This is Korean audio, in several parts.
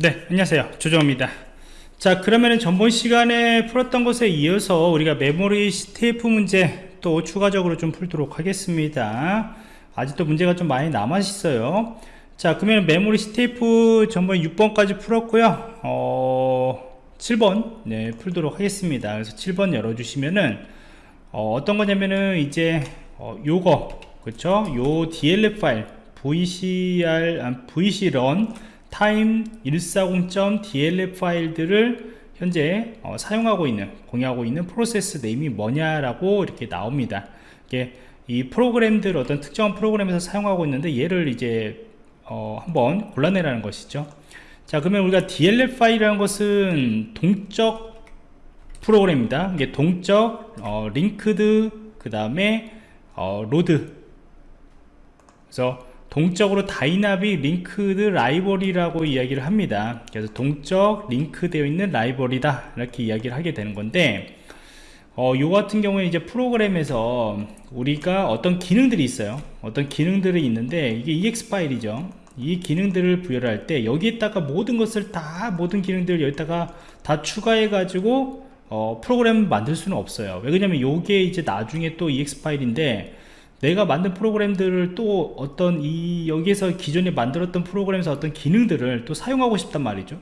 네 안녕하세요. 조정입니다. 자 그러면은 전번 시간에 풀었던 것에 이어서 우리가 메모리 CTF 문제 또 추가적으로 좀 풀도록 하겠습니다. 아직도 문제가 좀 많이 남아 있어요. 자 그러면 메모리 CTF 전번 6번까지 풀었고요. 어 7번? 네 풀도록 하겠습니다. 그래서 7번 열어주시면은 어, 떤 거냐면은 이제 어, 요거. 그쵸? 요 DLL 파일 VCR 아, time 140.dlf 파일들을 현재 어, 사용하고 있는 공유하고 있는 process name이 뭐냐라고 이렇게 나옵니다. 이게 이 프로그램들 어떤 특정한 프로그램에서 사용하고 있는데 얘를 이제 어, 한번 골라내라는 것이죠. 자 그러면 우리가 DLL 파일이라는 것은 동적 프로그램입니다. 이게 동적 어, linked 그 다음에 어, load. 그래서 동적으로 dynamic linked library라고 이야기를 합니다. 그래서 동적 링크 되어 있는 library다. 이렇게 이야기를 하게 되는 건데 어, 요 같은 경우에 이제 프로그램에서 우리가 어떤 기능들이 있어요. 어떤 기능들이 있는데 이게 EXE 파일이죠. 이 기능들을 부여를 할 때 여기에다가 모든 것을 다 모든 기능들을 여기다가 다 추가해 가지고 어, 프로그램 만들 수는 없어요. 왜 그러냐면 요게 이제 나중에 또 EXE 파일인데 내가 만든 프로그램들을 또 어떤 이 여기에서 기존에 만들었던 프로그램에서 어떤 기능들을 또 사용하고 싶단 말이죠.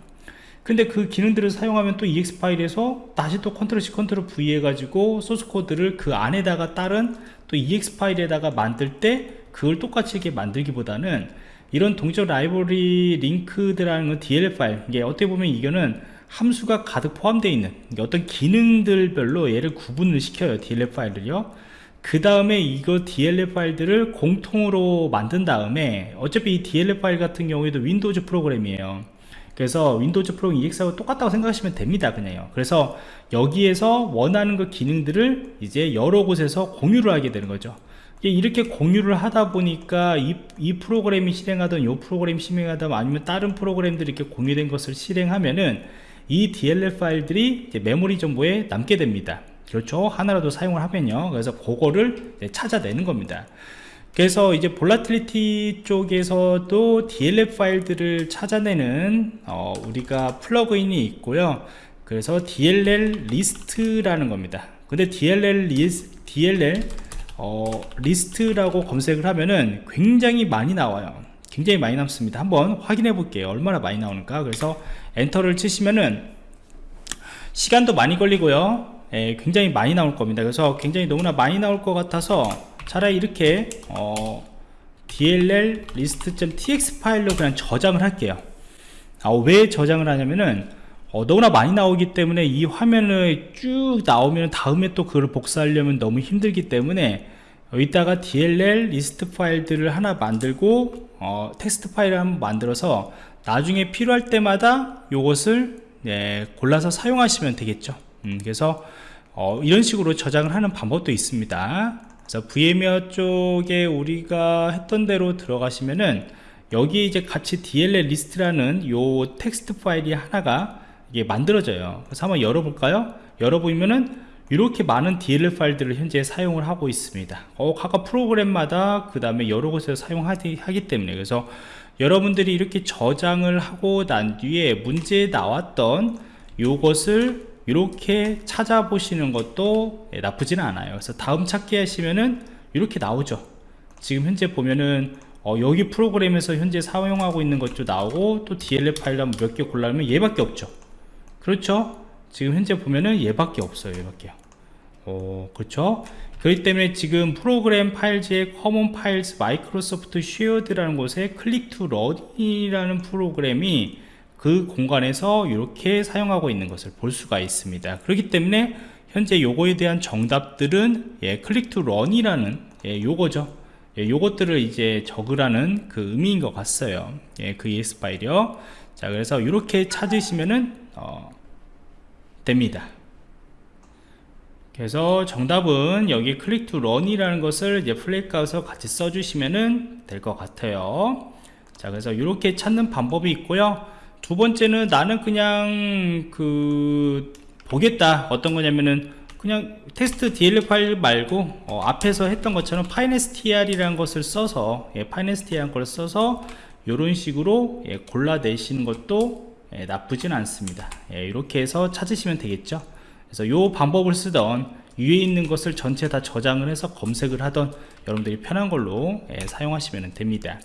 근데 그 기능들을 사용하면 또 EXE 파일에서 다시 또 Control C Control V 해가지고 소스 코드를 그 안에다가 따른 또 EXE 파일에다가 만들 때 그걸 똑같이 이렇게 만들기보다는 이런 동적 library linked라는 DLL 파일 이게 어떻게 보면 이거는 함수가 가득 포함되어 있는 어떤 기능들별로 얘를 구분을 시켜요 DLL 파일을요 그 다음에 이거 DLL 파일들을 공통으로 만든 다음에 어차피 이 DLL 파일 같은 경우에도 Windows 프로그램이에요. 그래서 Windows 프로그램 EXE하고 똑같다고 생각하시면 됩니다 그냥요. 그래서 여기에서 원하는 그 기능들을 이제 여러 곳에서 공유를 하게 되는 거죠. 이렇게 공유를 하다 보니까 이, 이 프로그램이 실행하던 이 프로그램 실행하던 아니면 다른 프로그램들이 이렇게 공유된 것을 실행하면은 이 DLL 파일들이 메모리 정보에 남게 됩니다 그렇죠 하나라도 사용을 하면요. 그래서 그거를 찾아내는 겁니다. 그래서 이제 Volatility 쪽에서도 DLL 파일들을 찾아내는 어, 우리가 플러그인이 있고요. 그래서 DLL 리스트라는 겁니다. 근데 DLL 리스, DLL 어, 리스트라고 검색을 하면은 굉장히 많이 나와요. 굉장히 많이 남습니다. 한번 확인해 볼게요. 얼마나 많이 나오는가. 그래서 엔터를 치시면은 시간도 많이 걸리고요 예, 굉장히 많이 나올 겁니다. 그래서 굉장히 너무나 많이 나올 것 같아서 차라리 이렇게 어, dll list.txt 파일로 그냥 저장을 할게요. 아, 왜 저장을 하냐면은 어, 너무나 많이 나오기 때문에 이 화면을 쭉 나오면 다음에 또 그걸 복사하려면 너무 힘들기 때문에 여기다가 dll 리스트 파일들을 하나 만들고 어, 텍스트 파일을 한번 만들어서 나중에 필요할 때마다 이것을 네, 골라서 사용하시면 되겠죠 음, 그래서 어, 이런 식으로 저장을 하는 방법도 있습니다. 그래서 VMware 쪽에 우리가 했던 대로 들어가시면은 여기 이제 같이 DLL 리스트라는 요 텍스트 파일이 하나가 이게 만들어져요. 그래서 한번 열어볼까요? 열어보면은 이렇게 많은 DLL 파일들을 현재 사용을 하고 있습니다. 어, 각각 프로그램마다 그 다음에 여러 곳에서 사용하기 하기 때문에. 그래서 여러분들이 이렇게 저장을 하고 난 뒤에 문제에 나왔던 요것을 이렇게 찾아보시는 것도 예, 나쁘지는 않아요. 그래서 다음 찾기 하시면은 이렇게 나오죠. 지금 현재 보면은 어, 여기 프로그램에서 현재 사용하고 있는 것도 나오고 또 DLL 파일 몇개 골라면 얘밖에 없죠. 그렇죠? 지금 현재 보면은 얘밖에 없어요 얘밖에요. 어, 그렇죠? 그렇기 때문에 지금 Program Files의 Common Files Microsoft Shared라는 곳에 Click to Run이라는 프로그램이 그 공간에서 이렇게 사용하고 있는 것을 볼 수가 있습니다. 그렇기 때문에 현재 요거에 대한 정답들은 예, Click to Run이라는 예, 요거죠. 예, 요것들을 이제 적으라는 그 의미인 것 같아요. 예, 그 EXE 파일이요. 자 그래서 이렇게 찾으시면은 어, 됩니다. 그래서 정답은 여기 Click to Run이라는 것을 이제 flag로서 같이 써주시면 될 것 같아요. 자 그래서 이렇게 찾는 방법이 있고요 두 번째는 나는 그냥 그 보겠다. 어떤 거냐면은 그냥 텍스트 DLL 파일 말고 어, 앞에서 했던 것처럼 findstr이라는 것을 써서 예, findstr이라는 걸 써서 이런 식으로 예, 골라내시는 것도 예, 나쁘진 않습니다. 예, 이렇게 해서 찾으시면 되겠죠. 그래서 이 방법을 쓰던 위에 있는 것을 전체 다 저장을 해서 검색을 하던 여러분들이 편한 걸로 예, 사용하시면 됩니다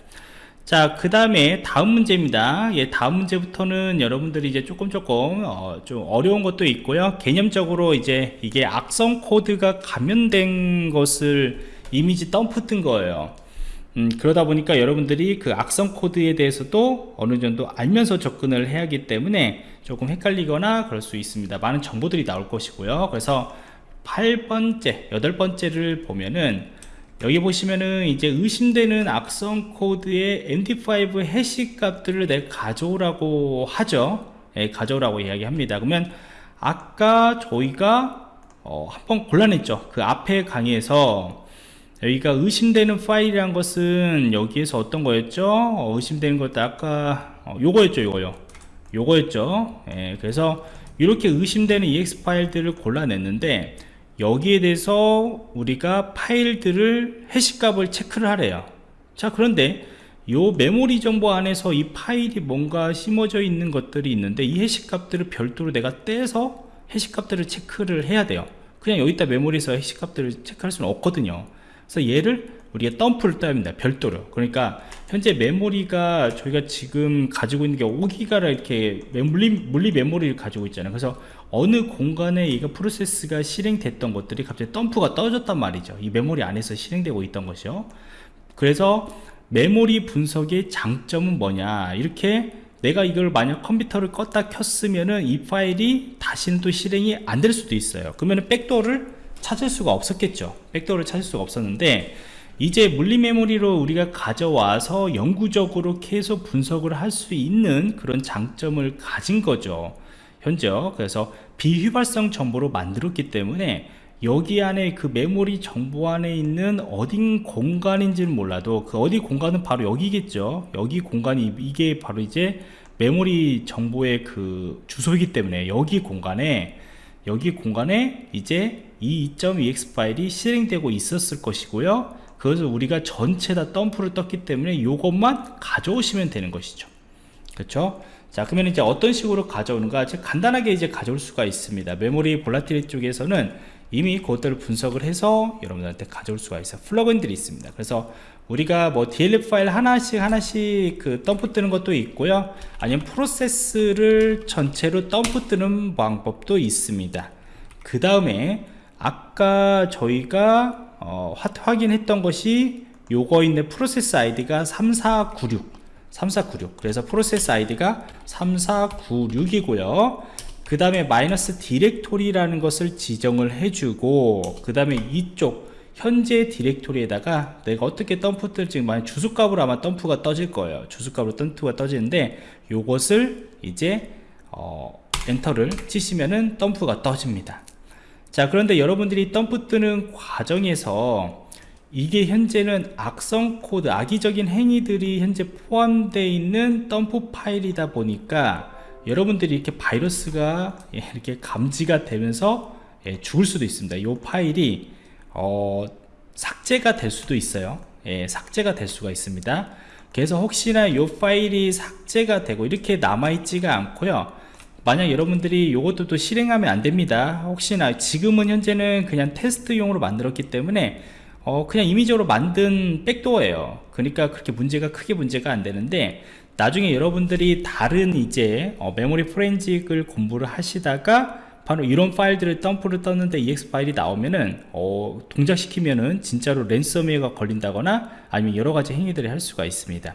자, 그 다음에 다음 문제입니다. 예, 다음 문제부터는 여러분들이 이제 조금 조금 어, 좀 어려운 것도 있고요. 개념적으로 이제 이게 악성 코드가 감염된 것을 이미지 덤프 뜬 거예요. 음, 그러다 보니까 여러분들이 그 악성 코드에 대해서도 어느 정도 알면서 접근을 해야 하기 때문에 조금 헷갈리거나 그럴 수 있습니다. 많은 정보들이 나올 것이고요. 그래서 8번째, 8번째를 보면은 여기 보시면은 이제 의심되는 악성 코드의 MD5 해시 값들을 내가 가져오라고 하죠. 예, 가져오라고 이야기합니다. 그러면 아까 저희가 어, 한번 곤란했죠. 그 앞에 강의에서 여기가 의심되는 파일이란 것은 여기에서 어떤 거였죠? 어, 의심되는 것도 아까 어, 요거였죠 요거요. 요거였죠. 예, 그래서 이렇게 의심되는 ex 파일들을 골라냈는데 여기에 대해서 우리가 파일들을 해시값을 체크를 하래요. 자 그런데 요 메모리 정보 안에서 이 파일이 뭔가 심어져 있는 것들이 있는데 이 해시값들을 별도로 내가 떼서 해시값들을 체크를 해야 돼요. 그냥 여기다 메모리에서 해시값들을 체크할 수는 없거든요. 그래서 얘를 우리가 덤프를 떠야 합니다 별도로. 그러니까 현재 메모리가 저희가 지금 가지고 있는 게 5기가라 이렇게 물리, 물리 메모리를 가지고 있잖아요. 그래서 어느 공간에 이거 프로세스가 실행됐던 것들이 갑자기 덤프가 떠졌단 말이죠. 이 메모리 안에서 실행되고 있던 것이요. 그래서 메모리 분석의 장점은 뭐냐? 이렇게 내가 이걸 만약 컴퓨터를 껐다 켰으면은 이 파일이 다시는 또 실행이 안 될 수도 있어요. 그러면 backdoor를 찾을 수가 없었겠죠. 백도어를 찾을 수가 없었는데 이제 물리 메모리로 우리가 가져와서 영구적으로 계속 분석을 할 수 있는 그런 장점을 가진 거죠 현재 그래서 비휘발성 정보로 만들었기 때문에 여기 안에 그 메모리 정보 안에 있는 어딘 공간인지는 몰라도 그 어디 공간은 바로 여기겠죠. 여기 공간이 이게 바로 이제 메모리 정보의 그 주소이기 때문에 여기 공간에 여기 공간에 이제 이 2.ex 파일이 실행되고 있었을 것이고요. 그것을 우리가 전체 다 덤프를 떴기 때문에 이것만 가져오시면 되는 것이죠 그렇죠? 자 그러면 이제 어떤 식으로 가져오는가? 간단하게 이제 가져올 수가 있습니다. 메모리 볼라티리 쪽에서는 이미 그것들을 분석을 해서 여러분들한테 가져올 수가 있어요. 플러그인들이 있습니다. 그래서 우리가 뭐 DLL 파일 하나씩 하나씩 그 덤프 뜨는 것도 있고요. 아니면 프로세스를 전체로 덤프 뜨는 방법도 있습니다. 그 다음에 아까 저희가 어, 확인했던 것이 요거 있는 프로세스 아이디가 3496 3496 그래서 프로세스 아이디가 3496이고요. 그 다음에 마이너스 디렉토리라는 것을 지정을 해주고 그 다음에 이쪽 현재 디렉토리에다가 내가 어떻게 덤프 뜰지 만약 주소값으로 아마 덤프가 떠질 거예요. 주소값으로 덤프가 떠지는데 요것을 이제 어, enter를 치시면은 덤프가 떠집니다. 자 그런데 여러분들이 덤프 뜨는 과정에서 이게 현재는 악성 코드 악의적인 행위들이 현재 포함되어 있는 덤프 파일이다 보니까 여러분들이 이렇게 바이러스가 예, 이렇게 감지가 되면서 예, 죽을 수도 있습니다. 이 파일이 어, 삭제가 될 수도 있어요. 예, 삭제가 될 수가 있습니다. 그래서 혹시나 이 파일이 삭제가 되고 이렇게 남아있지가 않고요. 만약 여러분들이 이것도 실행하면 안됩니다. 혹시나 지금은 현재는 그냥 테스트용으로 만들었기 때문에 어, 그냥 임의적으로 만든 백도어예요. 그러니까 그렇게 문제가 크게 문제가 안 되는데 나중에 여러분들이 다른 이제 어, 메모리 프렌직을 공부를 하시다가 바로 이런 파일들을 덤프를 떴는데 ex 파일이 나오면은 어, 동작시키면은 진짜로 랜섬웨어가 걸린다거나 아니면 여러가지 행위들을 할 수가 있습니다.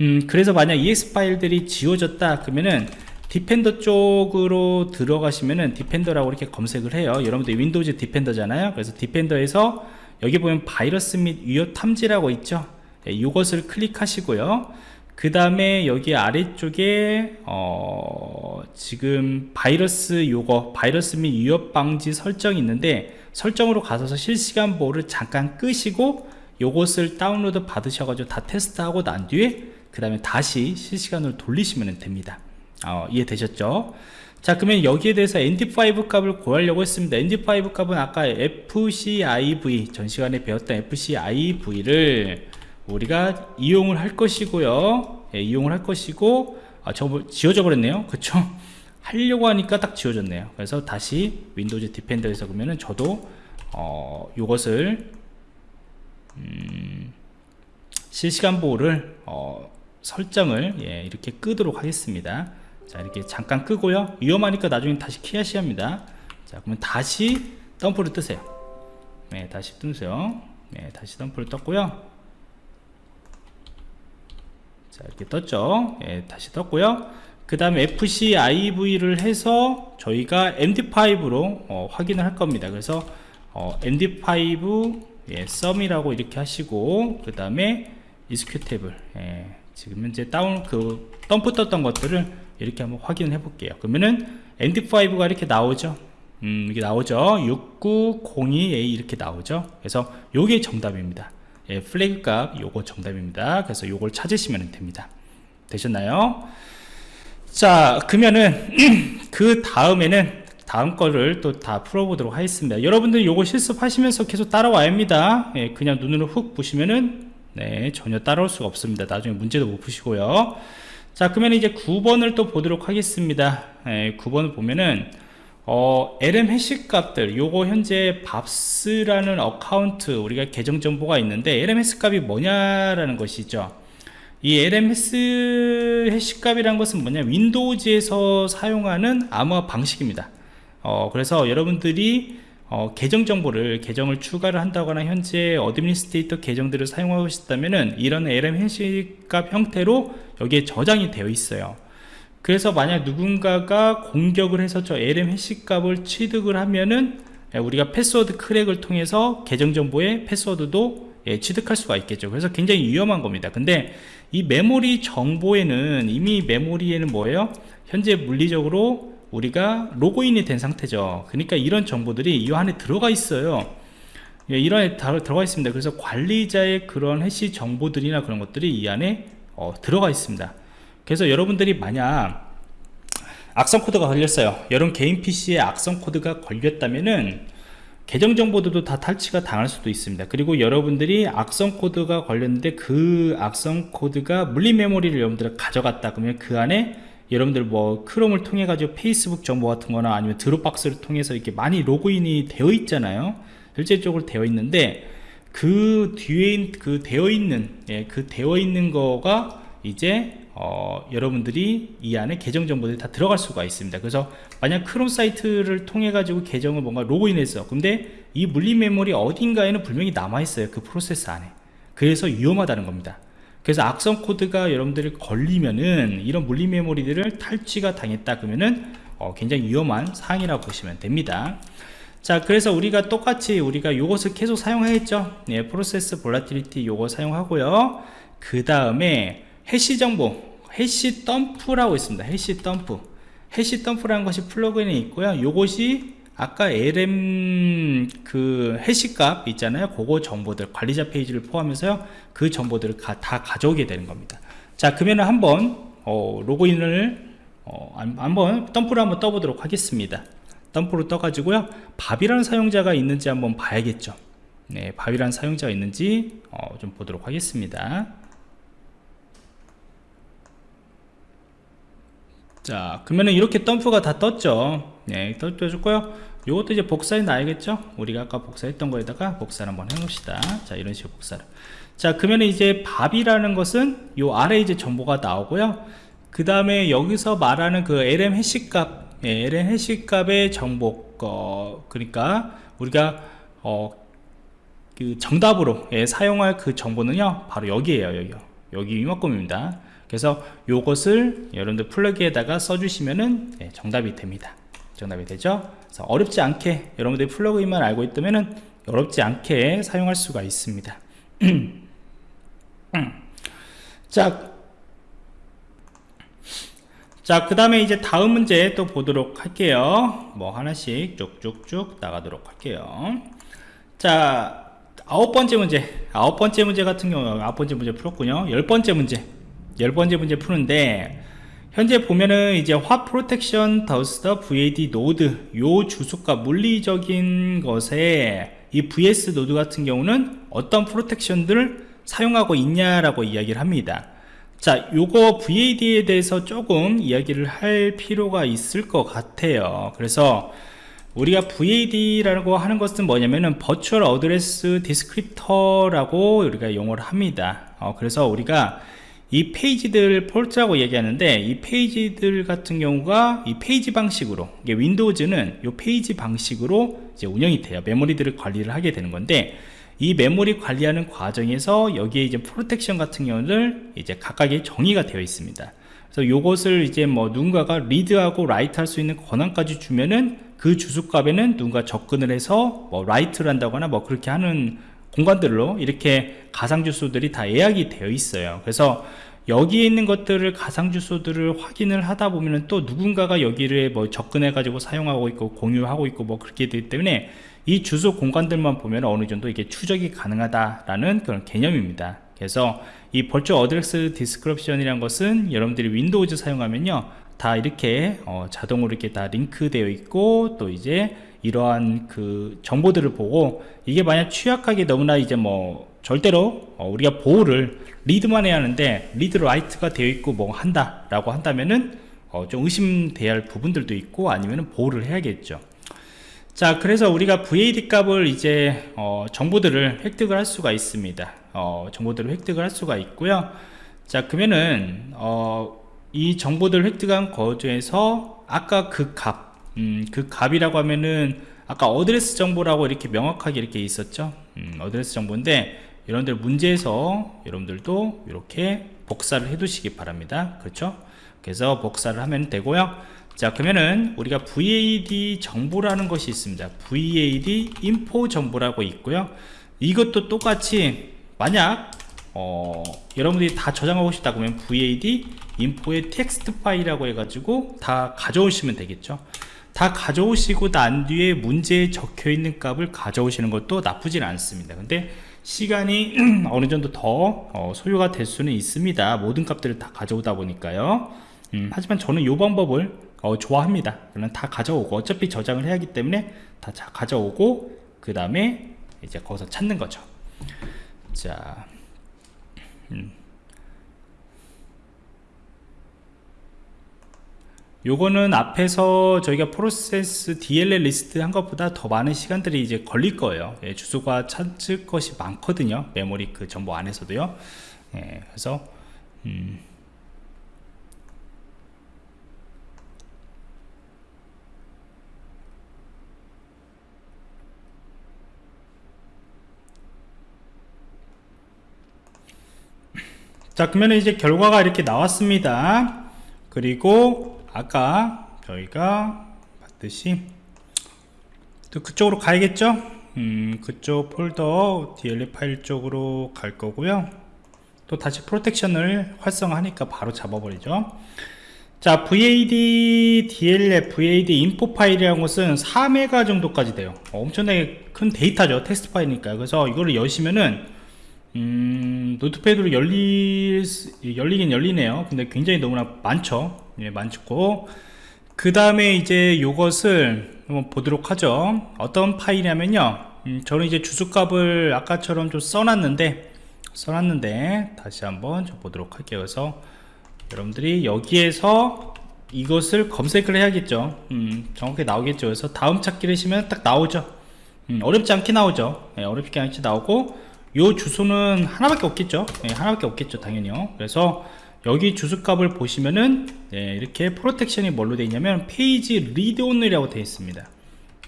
음, 그래서 만약 exe 파일들이 지워졌다 그러면은 Defender 쪽으로 들어가시면은 Defender라고 이렇게 검색을 해요. 여러분들 Windows Defender잖아요. 그래서 Defender에서 여기 보면 바이러스 및 위협 탐지라고 있죠. 네, 이것을 클릭하시고요. 그 다음에 여기 아래쪽에 어 지금 바이러스 요거 바이러스 및 위협 방지 설정이 있는데 설정으로 가셔서 실시간 보호를 잠깐 끄시고 요것을 다운로드 받으셔가지고 다 테스트하고 난 뒤에 그 다음에 다시 실시간으로 돌리시면 됩니다. 어, 이해되셨죠 자 그러면 여기에 대해서 MD5 값을 구하려고 했습니다. MD5 값은 아까 FCIV 전 시간에 배웠던 FCIV를 우리가 이용을 할 것이고요. 예, 이용을 할 것이고 아, 저 지워져 버렸네요. 그쵸? 하려고 하니까 딱 지워졌네요. 그래서 다시 Windows Defender에서 보면은 저도 어, 요것을 음, 실시간 보호를 어, 설정을 예, 이렇게 끄도록 하겠습니다 자 이렇게 잠깐 끄고요. 위험하니까 나중에 다시 키하시 합니다. 자 그러면 다시 덤프를 뜨세요. 네 다시 뜨세요. 네 다시 덤프를 떴고요. 자 이렇게 떴죠? 예, 다시 떴고요. 그 다음에 FCIV를 해서 저희가 MD5로 어, 확인을 할 겁니다. 그래서 어, MD5 예, sum이라고 이렇게 하시고 그 다음에 executable 예, 지금 현재 다운 그 덤프 떴던 것들을 이렇게 한번 확인을 해 볼게요. 그러면은 MD5가 이렇게 나오죠? 음, 이게 나오죠? 6902A 이렇게 나오죠? 그래서 요게 정답입니다. 예, flag 값 요거 정답입니다. 그래서 요걸 찾으시면 됩니다. 되셨나요? 자 그러면은 그 다음에는 다음 거를 또 다 풀어보도록 하겠습니다. 여러분들 요거 실습하시면서 계속 따라와야 합니다. 예, 그냥 눈으로 훅 보시면은 네 전혀 따라올 수가 없습니다. 나중에 문제도 못 푸시고요 자 그러면 이제 9번을 또 보도록 하겠습니다. 예, 9번을 보면은 어, LM hash 값들 요거 현재 Bobs라는 account 우리가 계정 정보가 있는데 LMS 값이 뭐냐라는 것이죠. 이 LM hash 값이라는 것은 뭐냐? Windows에서 사용하는 암호화 방식입니다. 어, 그래서 여러분들이 어, 계정 정보를 계정을 추가를 한다거나 현재 administrator 계정들을 사용하고 싶다면은 이런 LM hash값 형태로 여기에 저장이 되어 있어요. 그래서 만약 누군가가 공격을 해서 저 LM hash값을 취득을 하면은 예, 우리가 패스워드 crack을 통해서 계정 정보의 패스워드도 예, 취득할 수가 있겠죠. 그래서 굉장히 위험한 겁니다. 근데 이 메모리 정보에는 이미 메모리에는 뭐예요? 현재 물리적으로 우리가 로그인이 된 상태죠. 그러니까 이런 정보들이 이 안에 들어가 있어요. 예, 이런 다 들어가 있습니다. 그래서 관리자의 그런 hash 정보들이나 그런 것들이 이 안에 어, 들어가 있습니다. 그래서 여러분들이 만약 악성 코드가 걸렸어요. 여러분 개인 PC에 악성 코드가 걸렸다면은 계정 정보들도 다 탈취가 당할 수도 있습니다. 그리고 여러분들이 악성 코드가 걸렸는데 그 악성 코드가 물리 메모리를 여러분들 가져갔다 그러면 그 안에 여러분들 뭐 Chrome을 통해 가지고 페이스북 정보 같은 거나 아니면 Dropbox를 통해서 이렇게 많이 로그인이 되어 있잖아요. 실제적으로 되어 있는데 그 뒤에 그 되어 있는 예, 그 되어 있는 거가 이제 어, 여러분들이 이 안에 계정 정보들이 다 들어갈 수가 있습니다. 그래서 만약 크롬 사이트를 통해 가지고 계정을 뭔가 로그인했어 근데 이 물리 메모리 어딘가에는 분명히 남아 있어요. 그 프로세스 안에. 그래서 위험하다는 겁니다 그래서 악성 코드가 여러분들이 걸리면은 이런 물리 메모리들을 탈취가 당했다 그러면은 어, 굉장히 위험한 사항이라고 보시면 됩니다. 자 그래서 우리가 똑같이 우리가 이것을 계속 사용하겠죠? 네, 프로세스 Volatility 요거 사용하고요. 그 다음에 hash 정보 hash dump라고 있습니다. hash dump. hash dump라는 것이 plugin에 있고요. 요것이 아까 LM 그 hash값 있잖아요. 그거 정보들 관리자 페이지를 포함해서요. 그 정보들을 가, 다 가져오게 되는 겁니다. 자 그러면 한번 어, 로그인을 어, 한번 덤프를 한번 떠보도록 하겠습니다. 덤프로 떠 가지고요. 밥이라는 사용자가 있는지 한번 봐야겠죠. 네 밥이라는 사용자가 있는지 어, 좀 보도록 하겠습니다. 자 그러면은 이렇게 덤프가 다 떴죠 네 떠줬고요. 이것도 이제 복사해 놔야겠죠? 우리가 아까 복사했던 거에다가 복사를 한번 해봅시다. 자 이런 식으로 복사를. 자 그러면 이제 밥이라는 것은 요 아래 이제 정보가 나오고요. 그 다음에 여기서 말하는 그 LM hash 값 예, LM hash 값의 정보 어, 그러니까 우리가 어, 그 정답으로 예, 사용할 그 정보는요 바로 여기에요 여기요. 여기 이만큼입니다. 그래서 요것을 여러분들 flag에다가 써주시면은 네, 정답이 됩니다 정답이 되죠 그래서 어렵지 않게 여러분들이 plugin만 알고 있다면은 어렵지 않게 사용할 수가 있습니다 자, 자, 그 다음에 이제 다음 문제 또 보도록 할게요. 뭐 하나씩 쭉쭉쭉 나가도록 할게요. 자, 아홉 번째 문제. 아홉 번째 문제 같은 경우, 아홉 번째 문제 풀었군요. 열 번째 문제. 열 번째 문제 푸는데 현재 보면은 이제 protection does the VAD node 요 주소값 물리적인 것에 이 VAD node 같은 경우는 어떤 protection들을 사용하고 있냐라고 이야기를 합니다. 자 요거 VAD에 대해서 조금 이야기를 할 필요가 있을 것 같아요. 그래서 우리가 VAD라고 하는 것은 뭐냐면은 Virtual Address Descriptor라고 우리가 용어를 합니다. 어, 그래서 우리가 이 페이지들 fault라고 얘기하는데 이 페이지들 같은 경우가 이 페이지 방식으로 이게 Windows는 이 페이지 방식으로 이제 운영이 돼요. 메모리들을 관리를 하게 되는 건데 이 메모리 관리하는 과정에서 여기에 이제 protection 같은 경우는 이제 각각의 정의가 되어 있습니다. 그래서 요것을 이제 뭐 누군가가 read하고 write 할 수 있는 권한까지 주면은 그 주소값에는 누군가 접근을 해서 뭐 write를 한다거나 뭐 그렇게 하는 공간들로 이렇게 가상 주소들이 다 예약이 되어 있어요. 그래서 여기에 있는 것들을 가상 주소들을 확인을 하다 보면은 또 누군가가 여기를 뭐 접근해 가지고 사용하고 있고 공유하고 있고 뭐 그렇게 되기 때문에 이 주소 공간들만 보면 어느 정도 이게 추적이 가능하다라는 그런 개념입니다. 그래서 이 virtual address description이란 것은 여러분들이 Windows 사용하면요. 다 이렇게 어, 자동으로 이렇게 다 링크되어 있고 또 이제 이러한 그 정보들을 보고 이게 만약 취약하게 너무나 이제 뭐 절대로 어, 우리가 보호를 read만 해야 하는데 read write가 되어 있고 뭐 한다 라고 한다면은 어, 좀 의심돼야 할 부분들도 있고 아니면은 보호를 해야겠죠. 자 그래서 우리가 VAD 값을 이제 어, 정보들을 획득을 할 수가 있습니다. 어, 정보들을 획득을 할 수가 있고요. 자 그러면은 어, 이 정보들을 획득한 거중에서 아까 그 값, 음, 그 값이라고 하면은 아까 어드레스 정보라고 이렇게 명확하게 이렇게 있었죠? 음, 어드레스 정보인데 여러분들 문제에서 여러분들도 이렇게 복사를 해 두시기 바랍니다. 그렇죠? 그래서 복사를 하면 되고요. 자 그러면은 우리가 VAD 정보라는 것이 있습니다. VAD info 정보라고 있고요. 이것도 똑같이 만약 어, 여러분들이 다 저장하고 싶다 그러면 VAD info의 텍스트 파일이라고 해가지고 다 가져오시면 되겠죠 다 가져오시고 난 뒤에 문제에 적혀 있는 값을 가져오시는 것도 나쁘진 않습니다. 근데 시간이 어느 정도 더 어, 소요가 될 수는 있습니다. 모든 값들을 다 가져오다 보니까요. 음, 하지만 저는 이 방법을 어, 좋아합니다. 그러면 다 가져오고 어차피 저장을 해야 하기 때문에 다 가져오고 그 다음에 이제 거기서 찾는 거죠. 자 음. 요거는 앞에서 저희가 프로세스 DLL 리스트 한 것보다 더 많은 시간들이 이제 걸릴 거예요. 예, 주소가 찾을 것이 많거든요. 메모리 그 정보 안에서도요. 예, 그래서 음. 자 그러면 이제 결과가 이렇게 나왔습니다 그리고 아까 저희가 봤듯이 또 그쪽으로 가야겠죠? 음, 그쪽 폴더 DLL 파일 쪽으로 갈 거고요. 또 다시 protection을 활성화하니까 바로 잡아버리죠. 자 VAD DLL VAD info 파일이라는 것은 4메가 정도까지 돼요. 엄청나게 큰 데이터죠 텍스트 파일이니까 그래서 이거를 여시면은 음, Notepad로 열리, 열리긴 열리네요. 근데 굉장히 너무나 많죠. 예, 많고. 그 다음에 이제 요것을 한번 보도록 하죠. 어떤 파일이냐면요. 음, 저는 이제 주소값을 아까처럼 좀 써놨는데, 써놨는데, 다시 한번 좀 보도록 할게요. 그래서 여러분들이 여기에서 이것을 검색을 해야겠죠. 음, 정확히 나오겠죠. 그래서 다음 찾기를 하시면 딱 나오죠. 음, 어렵지 않게 나오죠. 네, 어렵지 않게 나오고, 요 주소는 하나밖에 없겠죠? 네, 하나밖에 없겠죠 당연히요. 그래서 여기 주소값을 보시면은 네, 이렇게 protection이 뭘로 되어 있냐면 page read only라고 되어 있습니다.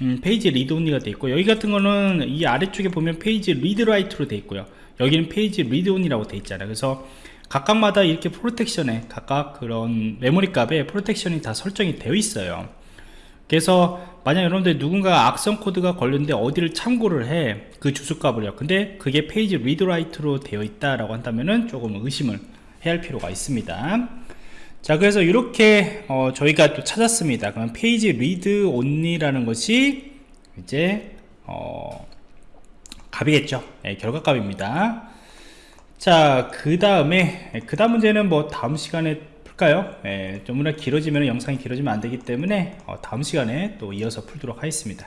음, page read only가 되어 있고 여기 같은 거는 이 아래쪽에 보면 page read write로 되어 있고요. 여기는 page read only라고 되어 있잖아요. 그래서 각각마다 이렇게 protection에 각각 그런 메모리 값에 protection이 다 설정이 되어 있어요 그래서 만약 여러분들 누군가 악성 코드가 걸렸는데 어디를 참고를 해 그 주소값을요. 근데 그게 page read write로 되어 있다라고 한다면은 조금 의심을 해야 할 필요가 있습니다. 자 그래서 이렇게 어, 저희가 또 찾았습니다. 그럼 page read only라는 것이 이제 어, 값이겠죠? 네, 결과값입니다. 자 그 다음에 그 다음 문제는 뭐 다음 시간에 풀까요? 예, 좀 길어지면 영상이 길어지면 안 되기 때문에 어, 다음 시간에 또 이어서 풀도록 하겠습니다.